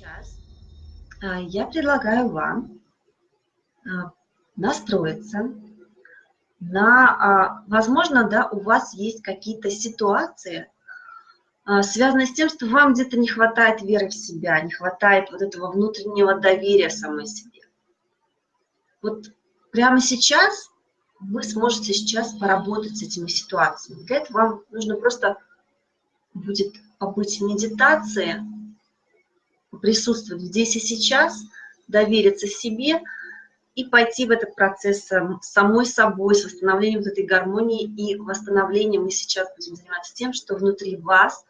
Сейчас а, я предлагаю вам а, настроиться на, а, возможно, да, у вас есть какие-то ситуации, связанные с тем, что вам где-то не хватает веры в себя, не хватает вот этого внутреннего доверия самой себе. Вот прямо сейчас вы сможете сейчас поработать с этими ситуациями. Для этого вам нужно просто будет побыть в медитации, присутствовать здесь и сейчас, довериться себе и пойти в этот процесс самой собой, с восстановлением вот этой гармонии и восстановлением. Мы сейчас будем заниматься тем, что внутри вас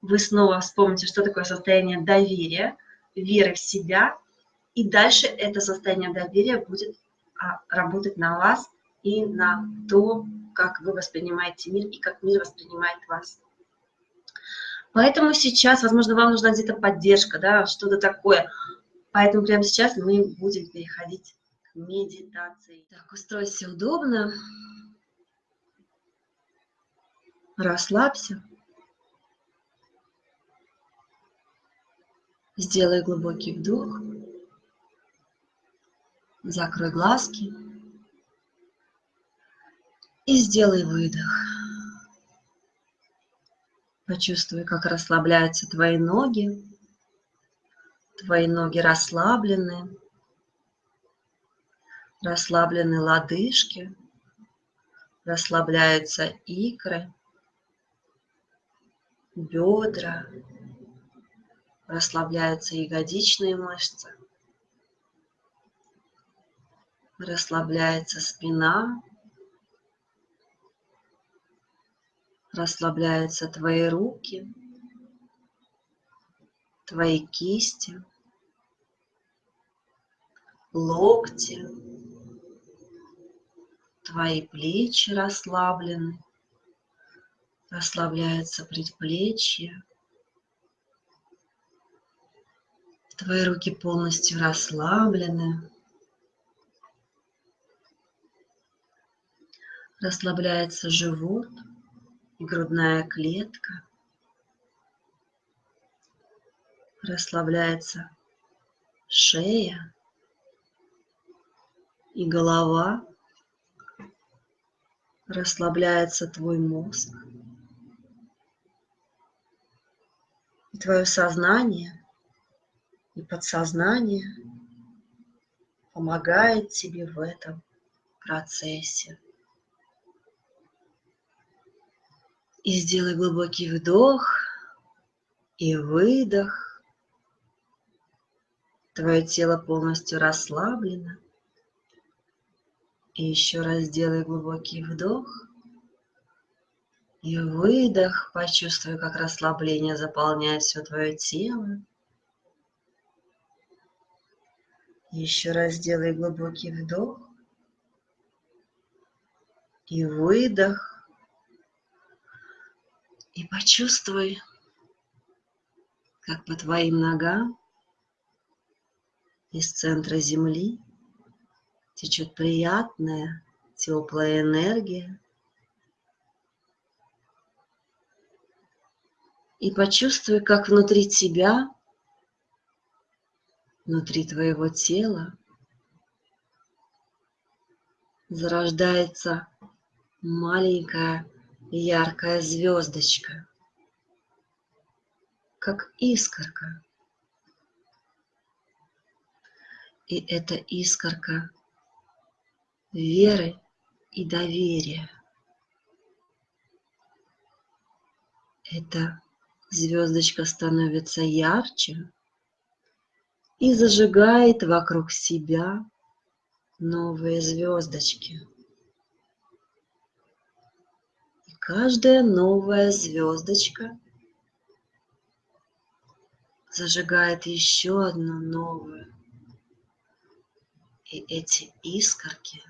вы снова вспомните, что такое состояние доверия, веры в себя, и дальше это состояние доверия будет а, работать на вас и на то, как вы воспринимаете мир и как мир воспринимает вас. Поэтому сейчас, возможно, вам нужна где-то поддержка, да, что-то такое. Поэтому прямо сейчас мы будем переходить к медитации. Так, устройся удобно. Расслабься. Сделай глубокий вдох. Закрой глазки. И сделай выдох. Почувствуй, как расслабляются твои ноги. Твои ноги расслаблены. Расслаблены лодыжки. Расслабляются икры, бедра. Расслабляются ягодичные мышцы. Расслабляется спина. Расслабляются твои руки, твои кисти, локти, твои плечи расслаблены, расслабляются предплечья, твои руки полностью расслаблены, расслабляется живот – грудная клетка. Расслабляется шея и голова. Расслабляется твой мозг. И твое сознание и подсознание помогает тебе в этом процессе. И сделай глубокий вдох и выдох. Твое тело полностью расслаблено. И еще раз сделай глубокий вдох и выдох. Почувствуй, как расслабление заполняет все твое тело. Еще раз сделай глубокий вдох и выдох. И почувствуй, как по твоим ногам из центра земли течет приятная теплая энергия. И почувствуй, как внутри тебя, внутри твоего тела зарождается маленькая яркая звездочка, как искорка. И эта искорка веры и доверия. Эта звездочка становится ярче и зажигает вокруг себя новые звездочки. Каждая новая звездочка зажигает еще одну новую. И эти искорки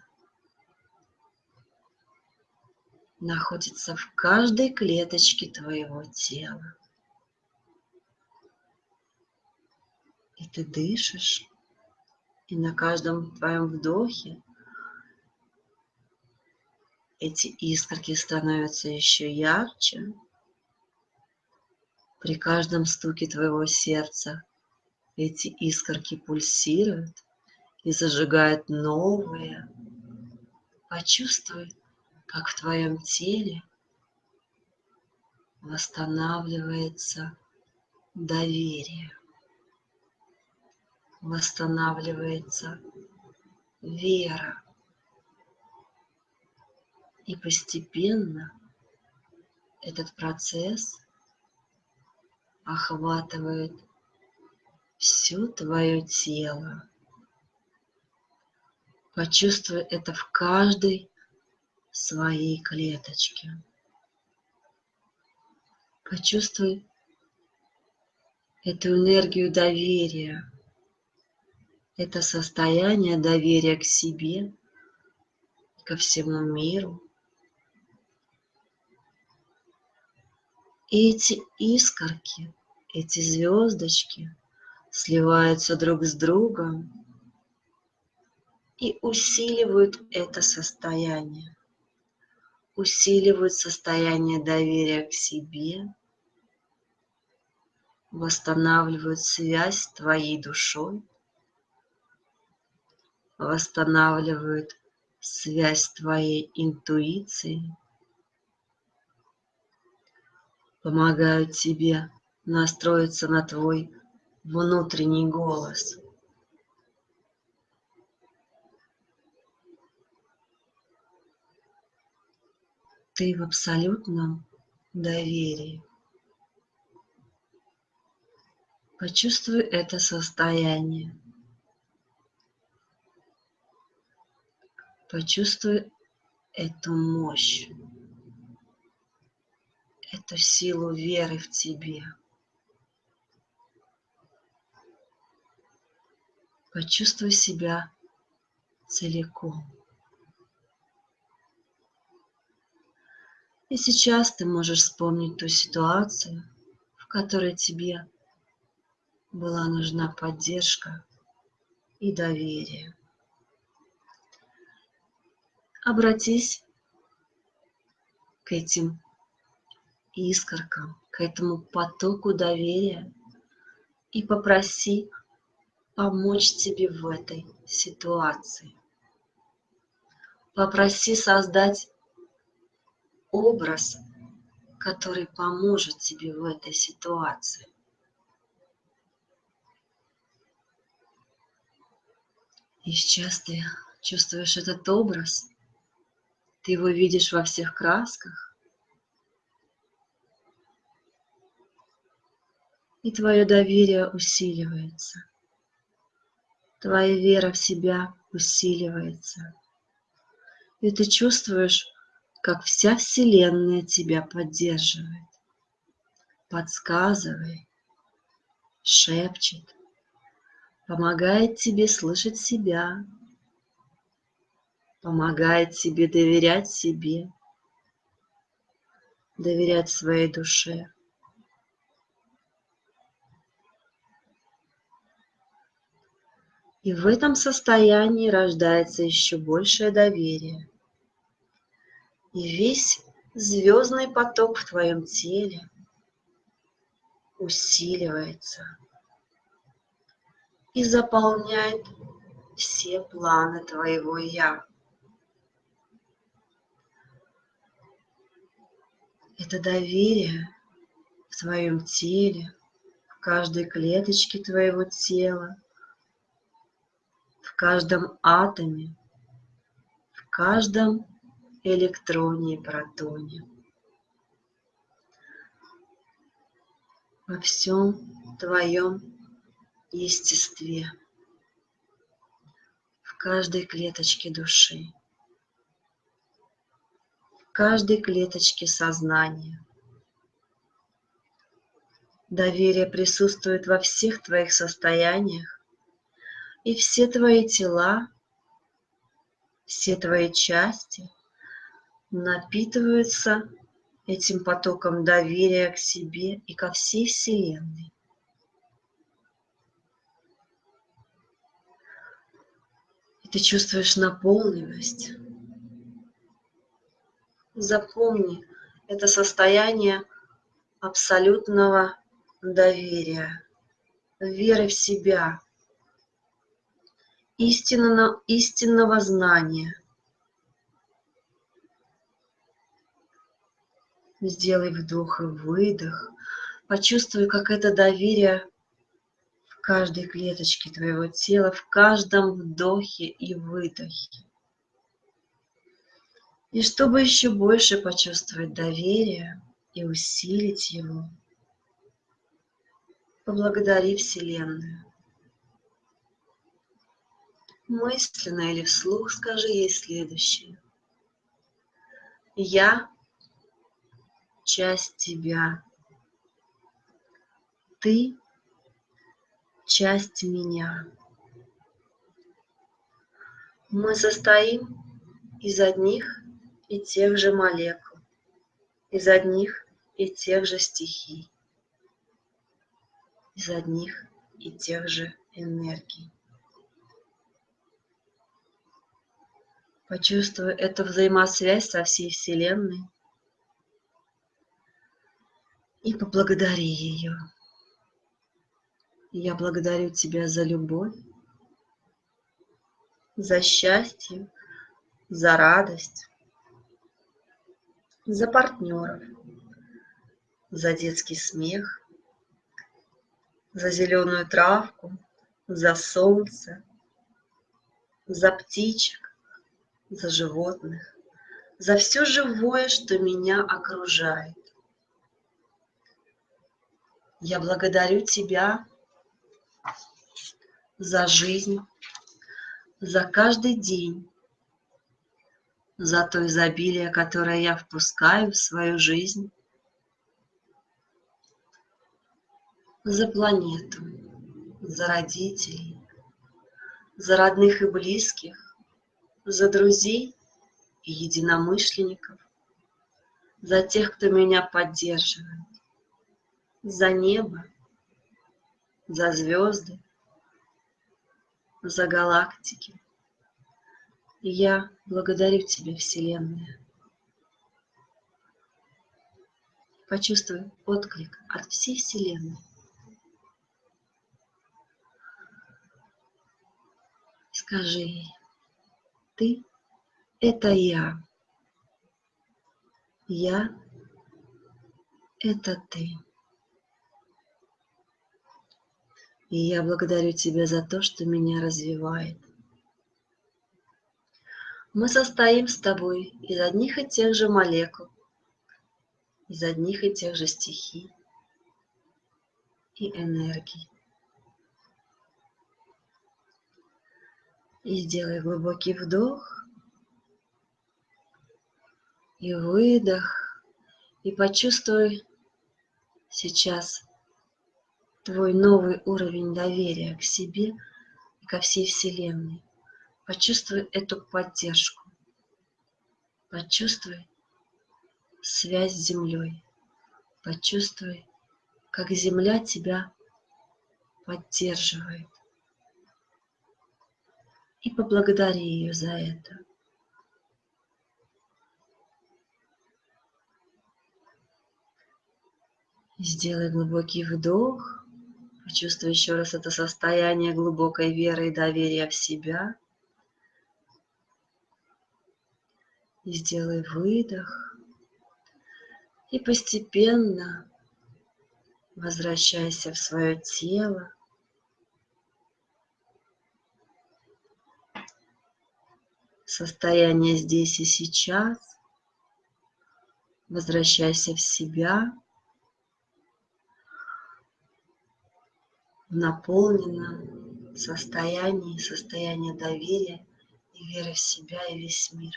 находятся в каждой клеточке твоего тела. И ты дышишь, и на каждом твоем вдохе эти искорки становятся еще ярче. При каждом стуке твоего сердца эти искорки пульсируют и зажигают новые. Почувствуй, как в твоем теле восстанавливается доверие, восстанавливается вера. И постепенно этот процесс охватывает все твое тело. Почувствуй это в каждой своей клеточке. Почувствуй эту энергию доверия, это состояние доверия к себе, ко всему миру. И эти искорки, эти звездочки сливаются друг с другом и усиливают это состояние, усиливают состояние доверия к себе, восстанавливают связь с твоей душой, восстанавливают связь с твоей интуицией, помогают тебе настроиться на твой внутренний голос. Ты в абсолютном доверии. Почувствуй это состояние. Почувствуй эту мощь, эту силу веры в тебе. Почувствуй себя целиком. И сейчас ты можешь вспомнить ту ситуацию, в которой тебе была нужна поддержка и доверие. Обратись к этим искоркам, к этому потоку доверия и попроси помочь тебе в этой ситуации. Попроси создать образ, который поможет тебе в этой ситуации. И сейчас ты чувствуешь этот образ, ты его видишь во всех красках, и твое доверие усиливается, твоя вера в себя усиливается, и ты чувствуешь, как вся Вселенная тебя поддерживает, подсказывает, шепчет, помогает тебе слышать себя, помогает тебе доверять себе, доверять своей душе. И в этом состоянии рождается еще большее доверие. И весь звездный поток в твоем теле усиливается и заполняет все планы твоего «Я». Это доверие в твоем теле, в каждой клеточке твоего тела, каждом атоме, в каждом электроне и протоне. Во всем твоем естестве, в каждой клеточке души, в каждой клеточке сознания. Доверие присутствует во всех твоих состояниях, и все твои тела, все твои части напитываются этим потоком доверия к себе и ко всей Вселенной. и ты чувствуешь наполненность. Запомни, это состояние абсолютного доверия. веры в себя, истинного, истинного знания. Сделай вдох и выдох. Почувствуй, как это доверие в каждой клеточке твоего тела, в каждом вдохе и выдохе. И чтобы еще больше почувствовать доверие и усилить его, поблагодари Вселенную. Мысленно или вслух скажи ей следующее. Я часть тебя. Ты часть меня. Мы состоим из одних и тех же молекул, из одних и тех же стихий, из одних и тех же энергий. Почувствуй эту взаимосвязь со всей Вселенной и поблагодари ее. Я благодарю тебя за любовь, за счастье, за радость, за партнеров, за детский смех, за зеленую травку, за солнце, за птичек, за животных, за все живое, что меня окружает. Я благодарю Тебя за жизнь, за каждый день, за то изобилие, которое я впускаю в свою жизнь, за планету, за родителей, за родных и близких, за друзей и единомышленников, за тех, кто меня поддерживает, за небо, за звезды, за галактики. Я благодарю Тебя, Вселенная. Почувствуй отклик от всей Вселенной. Скажи ей, ты — это я. Я — это ты. И я благодарю тебя за то, что меня развивает. Мы состоим с тобой из одних и тех же молекул, из одних и тех же стихий и энергий. И сделай глубокий вдох и выдох. И почувствуй сейчас твой новый уровень доверия к себе и ко всей Вселенной. Почувствуй эту поддержку. Почувствуй связь с Землей. Почувствуй, как Земля тебя поддерживает и поблагодари ее за это. Сделай глубокий вдох. Почувствуй еще раз это состояние глубокой веры и доверия в себя. И сделай выдох. И постепенно возвращайся в свое тело. Состояние здесь и сейчас. Возвращайся в себя, в наполненном состоянии, состояние доверия и веры в себя и весь мир.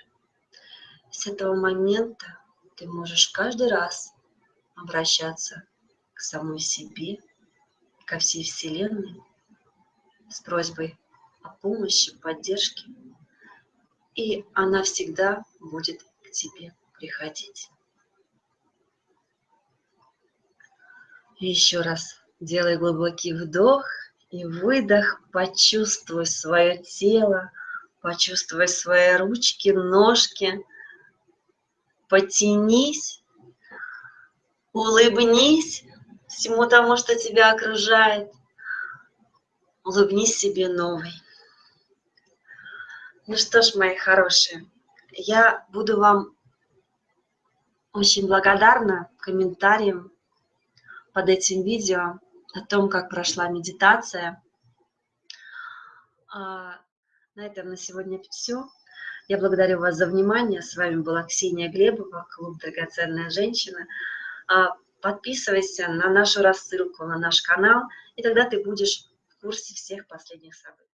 С этого момента ты можешь каждый раз обращаться к самой себе, ко всей Вселенной с просьбой о помощи, поддержке и она всегда будет к тебе приходить. Еще раз делай глубокий вдох и выдох, почувствуй свое тело, почувствуй свои ручки, ножки, потянись, улыбнись всему тому, что тебя окружает, улыбнись себе новый. Ну что ж, мои хорошие, я буду вам очень благодарна комментариям под этим видео о том, как прошла медитация. А, на этом на сегодня все. Я благодарю вас за внимание. С вами была Ксения Глебова, клуб «Драгоценная женщина». А, подписывайся на нашу рассылку, на наш канал, и тогда ты будешь в курсе всех последних событий.